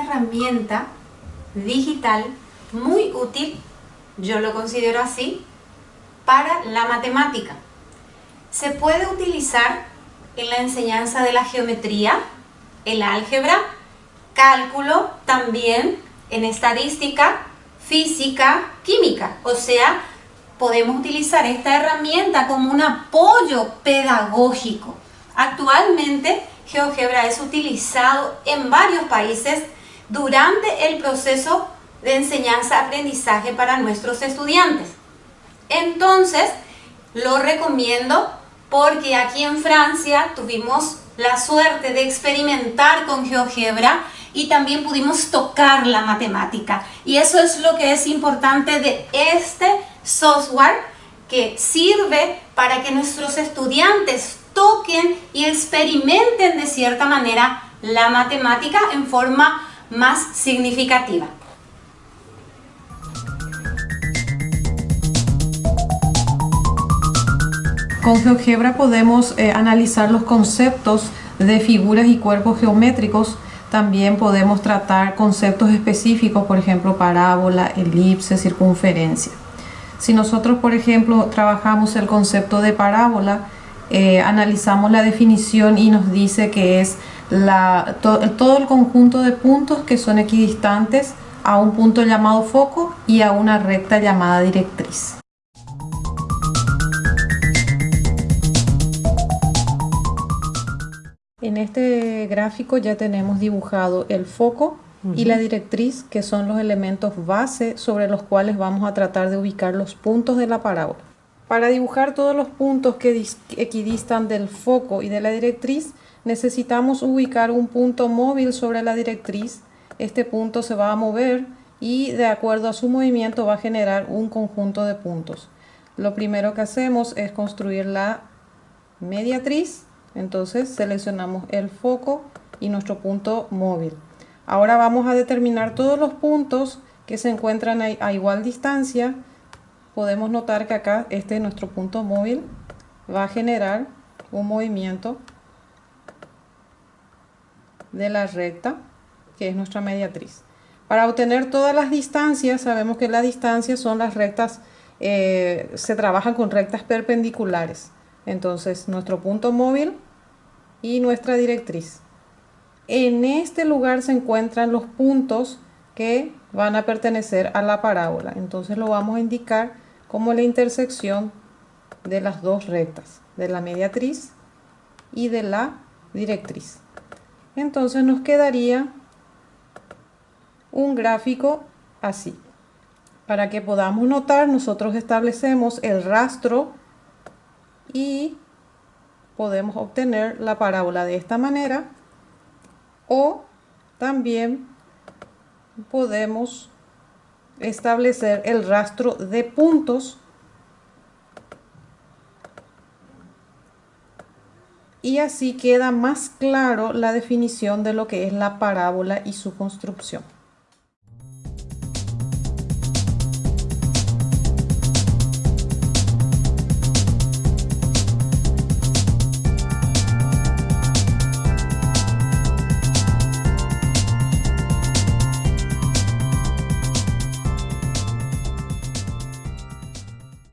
herramienta digital muy útil, yo lo considero así, para la matemática. Se puede utilizar en la enseñanza de la geometría, el álgebra, cálculo, también en estadística, física, química. O sea, podemos utilizar esta herramienta como un apoyo pedagógico. Actualmente, GeoGebra es utilizado en varios países durante el proceso de enseñanza-aprendizaje para nuestros estudiantes. Entonces, lo recomiendo porque aquí en Francia tuvimos la suerte de experimentar con GeoGebra y también pudimos tocar la matemática. Y eso es lo que es importante de este software que sirve para que nuestros estudiantes toquen y experimenten de cierta manera la matemática en forma más significativa. Con GeoGebra podemos eh, analizar los conceptos de figuras y cuerpos geométricos. También podemos tratar conceptos específicos, por ejemplo, parábola, elipse, circunferencia. Si nosotros, por ejemplo, trabajamos el concepto de parábola, eh, analizamos la definición y nos dice que es todo el conjunto de puntos que son equidistantes a un punto llamado foco y a una recta llamada directriz. En este gráfico ya tenemos dibujado el foco y la directriz, que son los elementos base sobre los cuales vamos a tratar de ubicar los puntos de la parábola. Para dibujar todos los puntos que equidistan del foco y de la directriz, necesitamos ubicar un punto móvil sobre la directriz. Este punto se va a mover y de acuerdo a su movimiento va a generar un conjunto de puntos. Lo primero que hacemos es construir la mediatriz entonces seleccionamos el foco y nuestro punto móvil. Ahora vamos a determinar todos los puntos que se encuentran a, igual distancia. Podemos notar que acá este es nuestro punto móvil. Va a generar un movimiento de la recta, que es nuestra mediatriz. Para obtener todas las distancias, sabemos que las distancias son las rectas, eh, se trabajan con rectas perpendiculares. Entonces, nuestro punto móvil y nuestra directriz. En este lugar se encuentran los puntos que van a pertenecer a la parábola. Entonces lo vamos a indicar como la intersección de las dos rectas, de la mediatriz y de la directriz. Entonces nos quedaría un gráfico así. Para que podamos notar, nosotros establecemos el rastro y podemos obtener la parábola de esta manera o también podemos establecer el rastro de puntos y así queda más claro la definición de lo que es la parábola y su construcción.